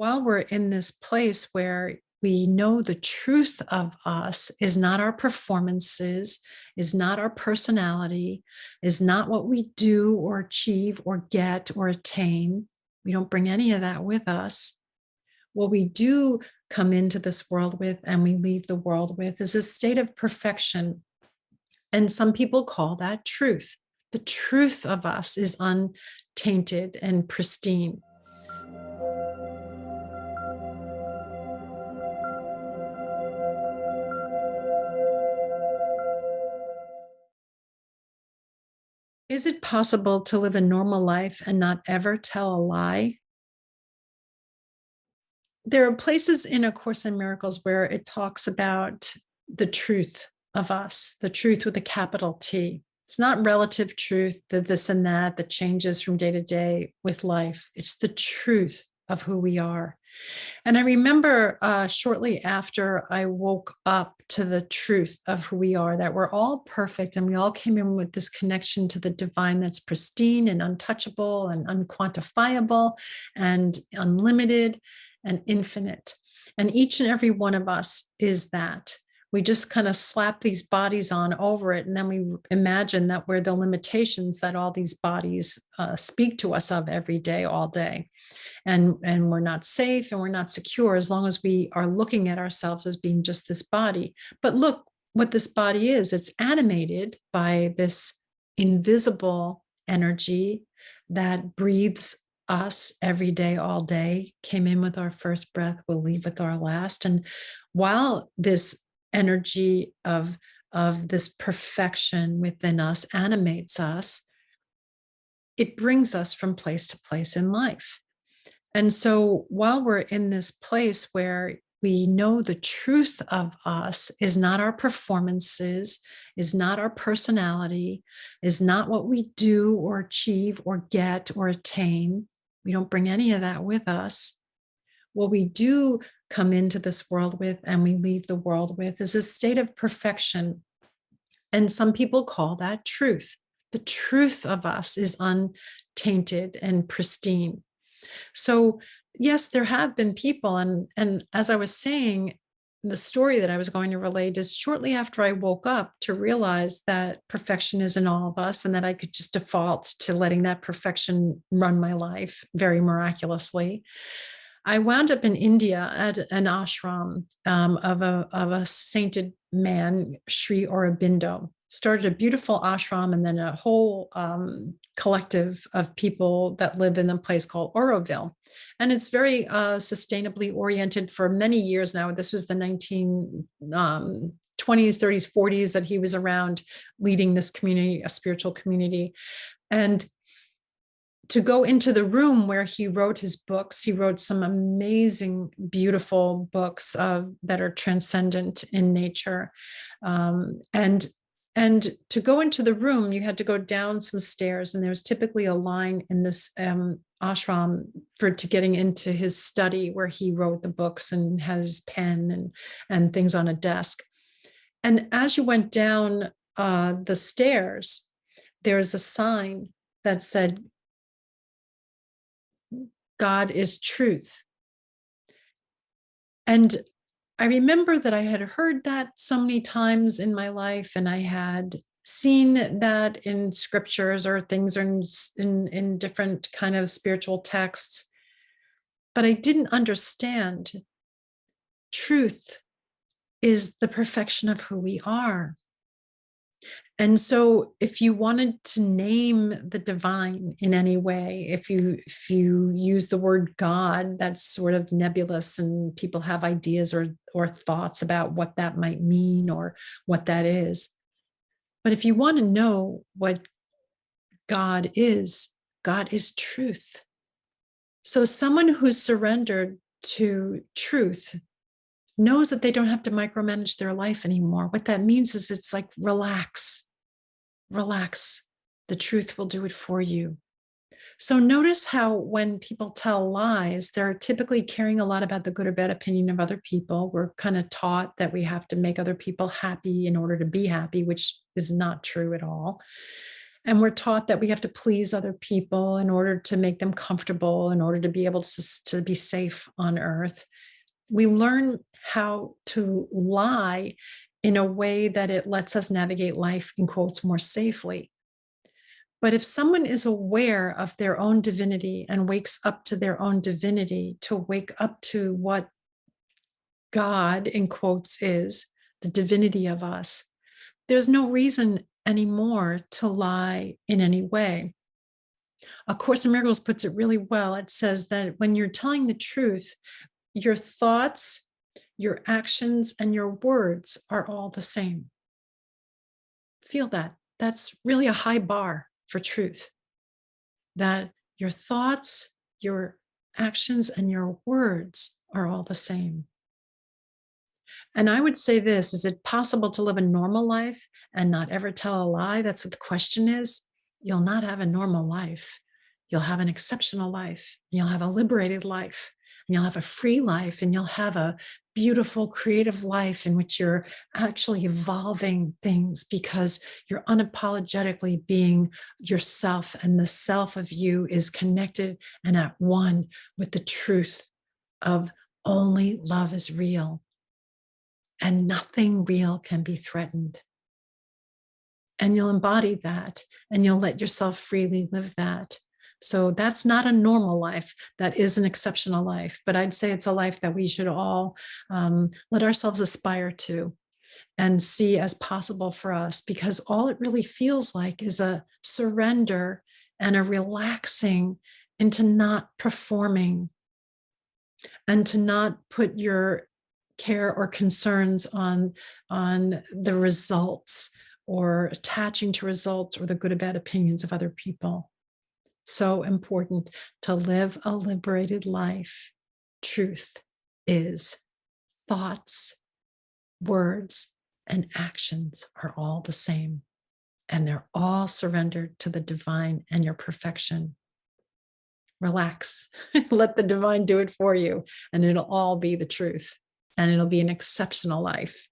while we're in this place where we know the truth of us is not our performances, is not our personality, is not what we do or achieve or get or attain. We don't bring any of that with us. What we do come into this world with and we leave the world with is a state of perfection. And some people call that truth. The truth of us is untainted and pristine. Is it possible to live a normal life and not ever tell a lie? There are places in A Course in Miracles where it talks about the truth of us, the truth with a capital T. It's not relative truth, the this and that that changes from day to day with life. It's the truth of who we are. And I remember uh, shortly after I woke up to the truth of who we are, that we're all perfect and we all came in with this connection to the divine that's pristine and untouchable and unquantifiable and unlimited and infinite. And each and every one of us is that we just kind of slap these bodies on over it and then we imagine that we're the limitations that all these bodies uh, speak to us of every day all day. And and we're not safe and we're not secure as long as we are looking at ourselves as being just this body. But look what this body is. It's animated by this invisible energy that breathes us every day, all day, came in with our first breath, we'll leave with our last. And while this energy of, of this perfection within us animates us, it brings us from place to place in life. And so while we're in this place where we know the truth of us is not our performances, is not our personality, is not what we do or achieve or get or attain. We don't bring any of that with us. What we do come into this world with and we leave the world with is a state of perfection. And some people call that truth. The truth of us is untainted and pristine. So yes, there have been people and, and as I was saying, the story that I was going to relate is shortly after I woke up to realize that perfection is in all of us and that I could just default to letting that perfection run my life very miraculously. I wound up in India at an ashram um, of, a, of a sainted man, Sri Aurobindo, started a beautiful ashram and then a whole um, collective of people that live in a place called Auroville. And it's very uh, sustainably oriented for many years now. This was the 1920s, um, 30s, 40s that he was around leading this community, a spiritual community. And to go into the room where he wrote his books. He wrote some amazing, beautiful books uh, that are transcendent in nature. Um, and and to go into the room, you had to go down some stairs and there was typically a line in this um, ashram for to getting into his study where he wrote the books and had his pen and, and things on a desk. And as you went down uh, the stairs, there's a sign that said, God is truth. And I remember that I had heard that so many times in my life and I had seen that in scriptures or things in, in, in different kind of spiritual texts, but I didn't understand truth is the perfection of who we are. And so if you wanted to name the divine in any way, if you if you use the word God, that's sort of nebulous and people have ideas or, or thoughts about what that might mean or what that is. But if you want to know what God is, God is truth. So someone who's surrendered to truth knows that they don't have to micromanage their life anymore. What that means is it's like relax, relax. The truth will do it for you. So notice how when people tell lies, they're typically caring a lot about the good or bad opinion of other people. We're kind of taught that we have to make other people happy in order to be happy, which is not true at all. And we're taught that we have to please other people in order to make them comfortable, in order to be able to, to be safe on earth. We learn how to lie in a way that it lets us navigate life in quotes more safely. But if someone is aware of their own divinity and wakes up to their own divinity, to wake up to what God, in quotes, is the divinity of us, there's no reason anymore to lie in any way. A Course in Miracles puts it really well. It says that when you're telling the truth, your thoughts, your actions, and your words are all the same. Feel that. That's really a high bar for truth. That your thoughts, your actions, and your words are all the same. And I would say this, is it possible to live a normal life and not ever tell a lie? That's what the question is. You'll not have a normal life. You'll have an exceptional life. You'll have a liberated life. And you'll have a free life and you'll have a beautiful creative life in which you're actually evolving things because you're unapologetically being yourself and the self of you is connected and at one with the truth of only love is real and nothing real can be threatened. And you'll embody that and you'll let yourself freely live that. So that's not a normal life. That is an exceptional life. But I'd say it's a life that we should all um, let ourselves aspire to and see as possible for us, because all it really feels like is a surrender and a relaxing into not performing and to not put your care or concerns on, on the results or attaching to results or the good or bad opinions of other people. So important to live a liberated life. Truth is thoughts, words, and actions are all the same. And they're all surrendered to the divine and your perfection. Relax, let the divine do it for you, and it'll all be the truth and it'll be an exceptional life.